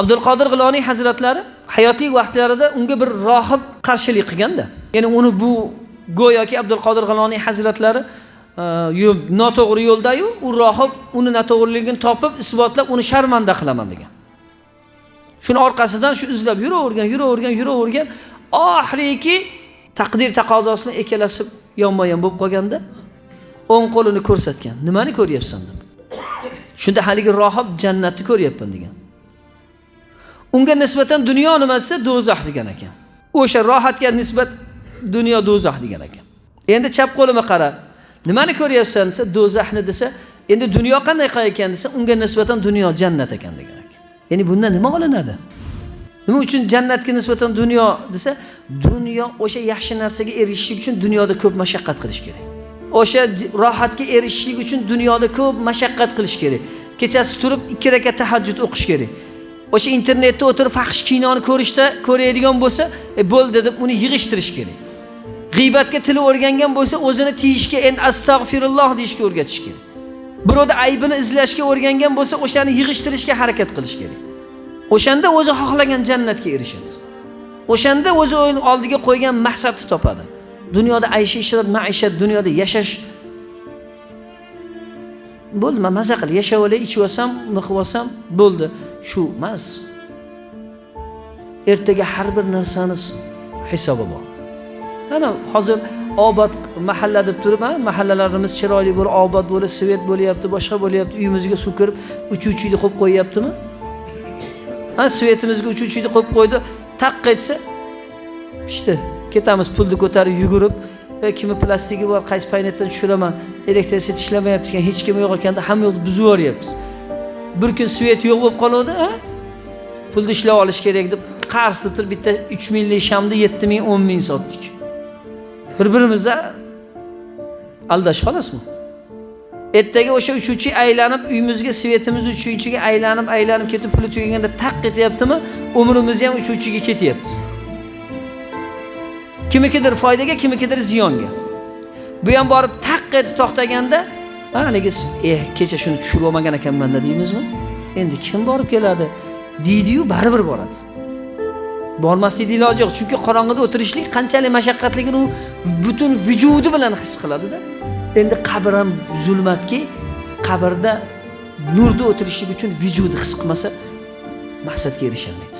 abdulqodir g'iloniy hazratlari hayotiy vaqtlarida unga bir rohib qarshilik qilganda ya'ni uni bu go'yoki abdulqodir g'iloniy hazratlari e, yo'l noto'g'ri yo'ldayu u rohib uni noto'g'riligini topib isbotlab uni sharmanda qilaman degan. Shuni orqasidan shu izlab yuravergan yuravergan yuravergan oxiriki taqdir taqozosini bilan ikkalasi yonma yon bo'lib qolganda o'ng qo'lini ko'rsatgan. Nimani ko'ryapsan deb shunda haligi rohib jannatni ko'ryapman degan. Unga nisbatan dunyo nima desa do'zax degan ekan. O'sha rohatga nisbat dunyo do'zax degan ekan. Endi chap qo'lima qara? Nimani ko'ryapsan desa do'zaxni desa endi dunyo qanday ekan desa unga nisbatan dunyo jannat ekan degan ekan. Ya'ni bundan nima olinadi? Nima uchun jannatga nisbatan dunyo desa dunyo o'sha yaxshi narsaga erishishlik uchun dunyoda ko'p mashaqqat qilish kerak. O'sha rohatga erishishlik uchun dunyoda ko'p mashaqqat qilish kerak. Kechasi turib ikki rakat tahajjud o'qish kerak. O'sha internetda o'tirib faxsh kinoni ko'rishda ko'radigan bo'lsa e, bo'ldi deb uni yig'ishtirish kerak. G'iybatga tili o'rgangan bo'lsa o'zini tiyishga endi astag'firulloh deyishga o'rgatish kerak. Birovni aybini izlashga o'rgangan bo'lsa o'shani yig'ishtirishga harakat qilish kerak. O'shanda o'zi xohlagan jannatga erishadi. O'shanda o'zi oldiga qo'ygan maqsadni topadi. Dunyoda ayshi ishrat maishat dunyoda yashash. Bo'ldi man maza qil yashab olay ichib olsam miqib olsam bo'ldi. Shu emas. Ertaga har bir narsani hisobi bor. Mana hozir obod mahalla deb turib mahallalarimiz chiroyli bo'lib obod bo'lib svet bo'lyapti boshqa bo'lyapti uyimizga suv kirib uchuvchiyni qo'yib qo'yyaptimi? Ha svetimizga uchuvchiyni qo'yib qo'ydi taqqa etsa pishdi. Ketamiz pulni ko'tarib yugurib e, kimni plastigi bor qaysi paynetdan tushiraman elektrisitet ishlamayapti ekan hech kim yo'q ekanda hamma yoqni buzib yuboryapmiz. Bir kun svet yo'q bo'lib qoluvdi pulni ishlab olish kerak deb qarz deb turib bitta uch minglik shamni yetti ming o'n ming sotdik. Bir birimizni aldash xolasmi? Ertaga o'sha uchuvchi aylanib uyimizga svetimiz uchuvchiga aylanib aylanib ketib puli tugaganda taq ketyaptimi umrimiz ham uchuvchiga ketyapti. Kimnikidir foydaga kimnikidir ziyonga. Bu ham borib taq etib to'xtaganda haligi eh kecha shuni tushirib olmagan ekanmanda deymizmi? Endi kim borib keladi? Deydiyu baribir boradi. Bormaslikni iloji yo'q chunki qorong'ida o'tirishlik qanchalik mashaqqatligini u butun vujudi bilan his qiladida. Endi qabr ham zulmatki qabrda nurda o'tirishlik uchun vujudi his qilmasa maqsadga erisholmaydi